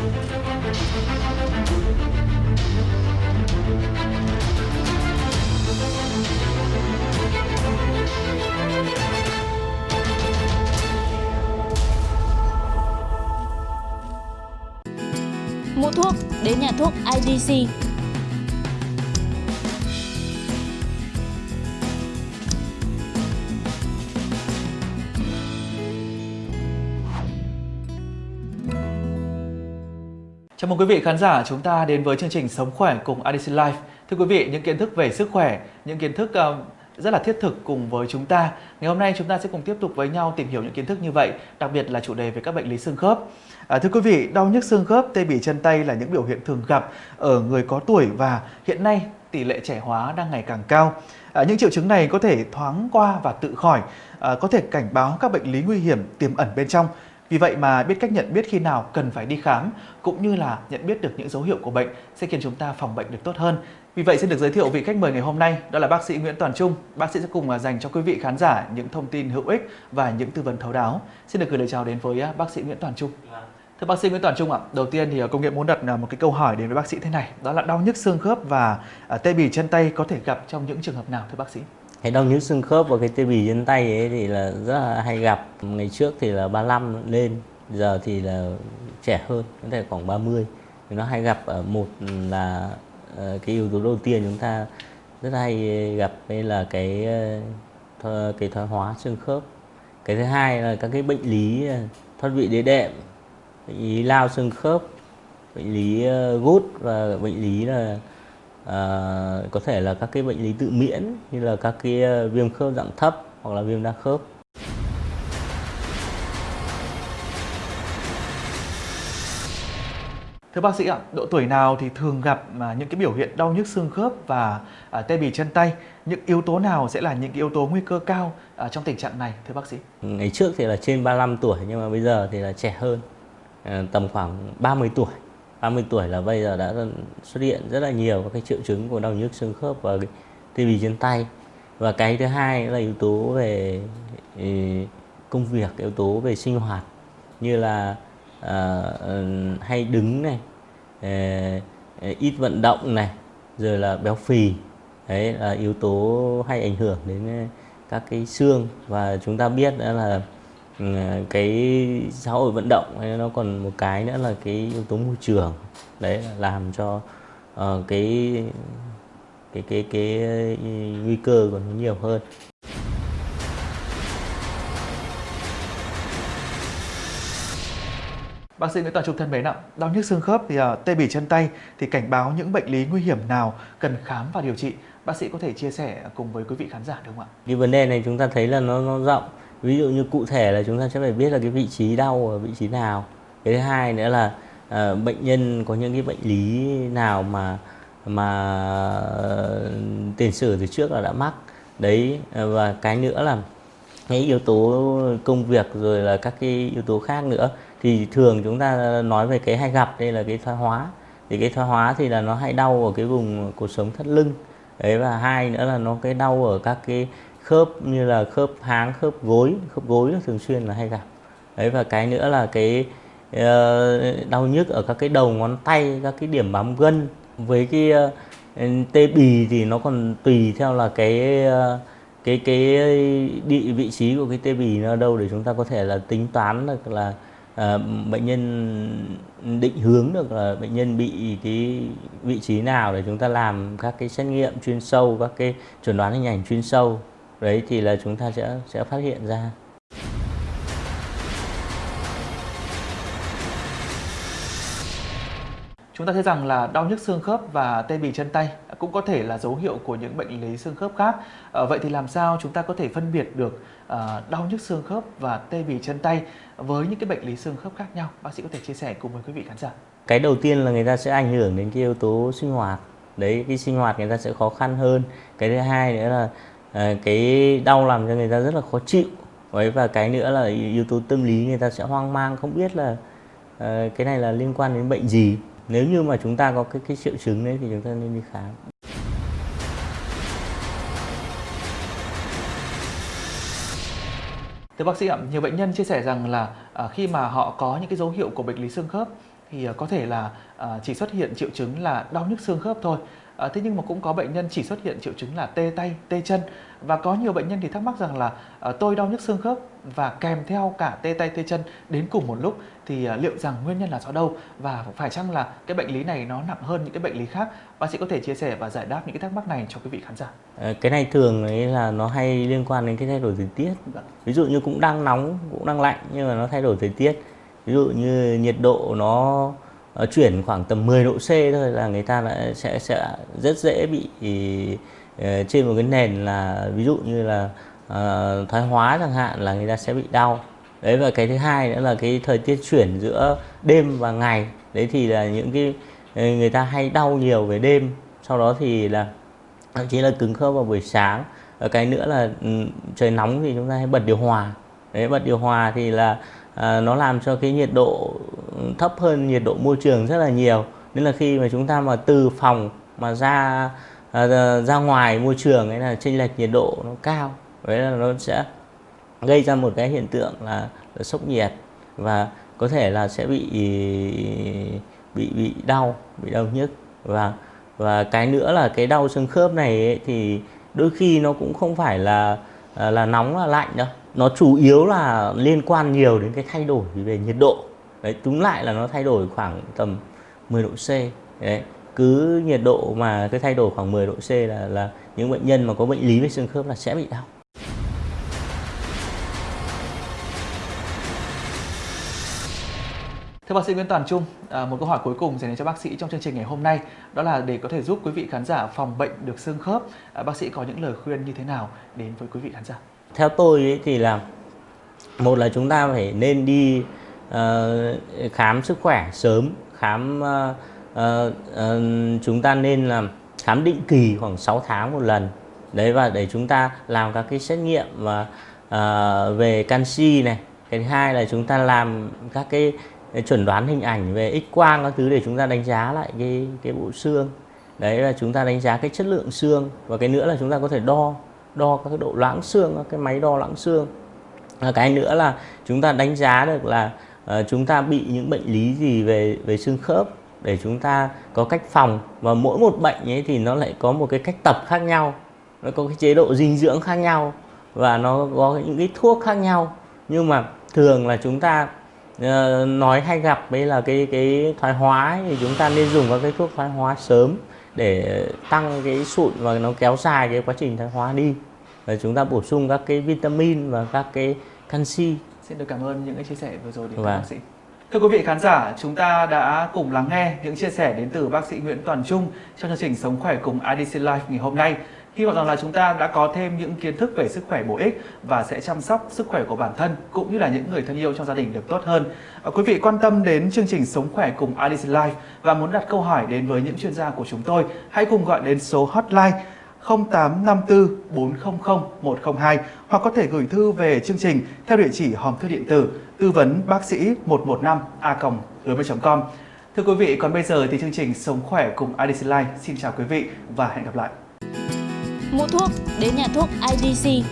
Mua thuốc đến nhà thuốc IDC. Chào mừng quý vị khán giả chúng ta đến với chương trình Sống khỏe cùng ADC Life. Thưa quý vị, những kiến thức về sức khỏe, những kiến thức uh, rất là thiết thực cùng với chúng ta. Ngày hôm nay chúng ta sẽ cùng tiếp tục với nhau tìm hiểu những kiến thức như vậy, đặc biệt là chủ đề về các bệnh lý xương khớp. À, thưa quý vị, đau nhức xương khớp, tê bì chân tay là những biểu hiện thường gặp ở người có tuổi và hiện nay tỷ lệ trẻ hóa đang ngày càng cao. À, những triệu chứng này có thể thoáng qua và tự khỏi, à, có thể cảnh báo các bệnh lý nguy hiểm tiềm ẩn bên trong. Vì vậy mà biết cách nhận biết khi nào cần phải đi khám cũng như là nhận biết được những dấu hiệu của bệnh sẽ khiến chúng ta phòng bệnh được tốt hơn. Vì vậy xin được giới thiệu vị khách mời ngày hôm nay đó là bác sĩ Nguyễn Toàn Trung. Bác sĩ sẽ cùng dành cho quý vị khán giả những thông tin hữu ích và những tư vấn thấu đáo. Xin được gửi lời chào đến với bác sĩ Nguyễn Toàn Trung. Thưa bác sĩ Nguyễn Toàn Trung ạ, đầu tiên thì công nghệ muốn đặt một cái câu hỏi đến với bác sĩ thế này, đó là đau nhức xương khớp và tê bì chân tay có thể gặp trong những trường hợp nào thưa bác sĩ? Cái đau nhức xương khớp và cái tê bì trên tay ấy thì là rất là hay gặp. Ngày trước thì là 35 lên, giờ thì là trẻ hơn, có thể khoảng 30. Thì nó hay gặp ở một là ờ, cái yếu tố đầu tiên chúng ta rất hay gặp đây là cái ờ, cái thoái hóa xương khớp. Cái thứ hai là các cái bệnh lý ờ, thoát vị đĩa đệm, bệnh lý lao xương khớp, bệnh lý gút và bệnh lý là à, có thể là các cái bệnh lý tự miễn như là các cái viêm khớp dạng thấp hoặc là viêm đa khớp. Thưa bác sĩ ạ, độ tuổi nào thì thường gặp mà những cái biểu hiện đau nhức xương khớp và à, tê bì chân tay? Những yếu tố nào sẽ là những cái yếu tố nguy cơ cao à, trong tình trạng này thưa bác sĩ? Ngày trước thì là trên 35 tuổi nhưng mà bây giờ thì là trẻ hơn, à, tầm khoảng 30 tuổi. 30 tuổi là bây giờ đã xuất hiện rất là nhiều các cái triệu chứng của đau nhức xương khớp và tê bì trên tay. Và cái thứ hai là yếu tố về ừ, công việc, yếu tố về sinh hoạt như là à, ừ, hay đứng này, à, ít vận động này, rồi là béo phì. Đấy là yếu tố hay ảnh hưởng đến ờ, các cái xương và chúng ta biết đó là cái xã hội vận động hay nó còn một cái nữa là cái yếu tố môi trường đấy là làm cho uh, cái cái cái cái nguy cơ còn nhiều hơn Bác sĩ Nguyễn Toàn Trung thân mến ạ, đau nhức xương khớp thì uh, tê bì chân tay thì cảnh báo những bệnh lý nguy hiểm nào cần khám và điều trị. Bác sĩ có thể chia sẻ cùng với quý vị khán giả được không ạ? Cái vấn đề này chúng ta thấy là nó nó rộng ví dụ như cụ thể là chúng ta sẽ phải biết là cái vị trí đau ở vị trí nào. Cái thứ hai nữa là uh, bệnh nhân có những cái bệnh lý nào mà mà ờ, tiền sử từ trước là đã mắc. Đấy ờ, và cái nữa là cái yếu tố công việc rồi là các cái yếu tố khác nữa. Thì thường chúng ta nói về cái hay gặp đây là cái thoái hóa. Thì cái thoái hóa thì là nó hay đau ở cái vùng cột sống thắt lưng. Đấy và hai nữa là nó cái đau ở các cái khớp như là khớp háng khớp gối khớp gối thường xuyên là hay gặp. Đấy và cái nữa là cái ờ, đau nhức ở các cái đầu ngón tay các cái điểm bám gân. Với cái ờ, tê bì thì nó còn tùy theo là cái ờ, cái cái địa vị trí của cái tê bì nó đâu để chúng ta có thể là tính toán được là à, bệnh nhân định hướng được là bệnh nhân bị cái vị trí nào để chúng ta làm các cái xét nghiệm chuyên sâu các cái chuẩn đoán hình ảnh chuyên sâu đấy thì là chúng ta sẽ sẽ phát hiện ra Chúng ta thấy rằng là đau nhức xương khớp và tê bì chân tay cũng có thể là dấu hiệu của những bệnh lý xương khớp khác. À, vậy thì làm sao chúng ta có thể phân biệt được à, đau nhức xương khớp và tê bì chân tay với những cái bệnh lý xương khớp khác nhau? Bác sĩ có thể chia sẻ cùng với quý vị khán giả. Cái đầu tiên là người ta sẽ ảnh hưởng đến cái yếu tố sinh hoạt. Đấy, cái sinh hoạt người ta sẽ khó khăn hơn. Cái thứ hai nữa là à, cái đau làm cho người ta rất là khó chịu. Đấy, và cái nữa là yếu tố tâm lý người ta sẽ hoang mang không biết là à, cái này là liên quan đến bệnh gì nếu như mà chúng ta có cái cái triệu chứng đấy thì chúng ta nên đi khám Thưa bác sĩ ạ, nhiều bệnh nhân chia sẻ rằng là à, khi mà họ có những cái dấu hiệu của bệnh lý xương khớp thì có thể là chỉ xuất hiện triệu chứng là đau nhức xương khớp thôi. À, thế nhưng mà cũng có bệnh nhân chỉ xuất hiện triệu chứng là tê tay, tê chân và có nhiều bệnh nhân thì thắc mắc rằng là à, tôi đau nhức xương khớp và kèm theo cả tê tay, tê chân đến cùng một lúc thì à, liệu rằng nguyên nhân là do đâu và phải chăng là cái bệnh lý này nó nặng hơn những cái bệnh lý khác? Bác sĩ có thể chia sẻ và giải đáp những cái thắc mắc này cho quý vị khán giả. À, cái này thường ấy là nó hay liên quan đến cái thay đổi thời tiết. Vâng. Ví dụ như cũng đang nóng, cũng đang lạnh nhưng mà nó thay đổi thời tiết. Ví dụ như nhiệt độ nó Ờ, chuyển khoảng tầm 10 độ C thôi là người ta đã sẽ sẽ rất dễ bị uh, trên một cái nền là ví dụ như là uh, thoái hóa chẳng hạn là người ta sẽ bị đau. Đấy và cái thứ hai nữa là cái thời tiết chuyển giữa đêm và ngày. Đấy thì là những cái người ta hay đau nhiều về đêm. Sau đó thì là thậm chí là cứng khớp vào buổi sáng. Và cái nữa là ừ, trời nóng thì chúng ta hay bật điều hòa. Đấy bật điều hòa thì là à, nó làm cho cái nhiệt độ thấp hơn nhiệt độ môi trường rất là nhiều. Nên là khi mà chúng ta mà từ phòng mà à, ra ra ngoài môi trường ấy là chênh lệch nhiệt độ nó cao. Đấy là nó sẽ gây ra một cái hiện tượng là, là sốc nhiệt và có thể là sẽ bị bị bị đau bị đau nhức. Và và cái nữa là cái đau xương khớp này ấy, thì đôi khi nó cũng không phải là à, là nóng là lạnh đâu. Nó chủ yếu là liên quan nhiều đến cái thay đổi về nhiệt độ đấy túm lại là nó thay đổi khoảng tầm 10 độ C đấy cứ nhiệt độ mà cái thay đổi khoảng 10 độ C là là những bệnh nhân mà có bệnh lý về xương khớp là sẽ bị đau Thưa bác sĩ Nguyễn Toàn Trung, à, một câu hỏi cuối cùng dành cho bác sĩ trong chương trình ngày hôm nay đó là để có thể giúp quý vị khán giả phòng bệnh được xương khớp, à, bác sĩ có những lời khuyên như thế nào đến với quý vị khán giả? theo tôi ấy thì là một là chúng ta phải nên đi uh, khám sức khỏe sớm khám uh, uh, uh, chúng ta nên là khám định kỳ khoảng 6 tháng một lần. Đấy và để chúng ta làm các cái xét nghiệm và uh, ờ, về canxi này. Cái thứ hai là chúng ta làm các cái chuẩn đoán hình ảnh về x quang các thứ để chúng ta đánh giá lại cái cái bộ xương. Đấy là chúng ta đánh giá cái chất lượng xương. Và cái nữa là chúng ta có thể đo đo các độ loãng xương cái máy đo loãng xương. Cái nữa là chúng ta đánh giá được là uh, chúng ta bị những bệnh lý gì về về xương khớp để chúng ta có cách phòng? Và mỗi một bệnh ấy thì nó lại có một cái cách tập khác nhau nó có cái chế độ dinh dưỡng khác nhau và nó có những cái thuốc khác nhau. Nhưng mà thường là chúng ta uh, nói hay gặp đấy là cái cái thoái hóa thì chúng ta nên dùng các cái thuốc thoái hóa sớm để tăng cái sụn và nó kéo dài cái quá trình thoái hóa đi. Và chúng ta bổ sung các cái vitamin và các cái canxi xin được cảm ơn những cái chia sẻ vừa rồi đến từ vâng. bác sĩ Thưa quý vị khán giả, chúng ta đã cùng lắng nghe những chia sẻ đến từ bác sĩ Nguyễn Toàn Trung trong chương trình Sống khỏe cùng IDC Life ngày hôm nay. Hy vọng rằng là chúng ta đã có thêm những kiến thức về sức khỏe bổ ích và sẽ chăm sóc sức khỏe của bản thân cũng như là những người thân yêu trong gia đình được tốt hơn. À, quý vị quan tâm đến chương trình Sống khỏe cùng IDC Life và muốn đặt câu hỏi đến với những chuyên gia của chúng tôi, hãy cùng gọi đến số hotline 0854 400 102 hoặc có thể gửi thư về chương trình theo địa chỉ hòm thư điện tử tư vấn bác sĩ 115 a gmail.com. Thưa quý vị, còn bây giờ thì chương trình Sống khỏe cùng IDC Life xin chào quý vị và hẹn gặp lại. Mua thuốc đến nhà thuốc IDC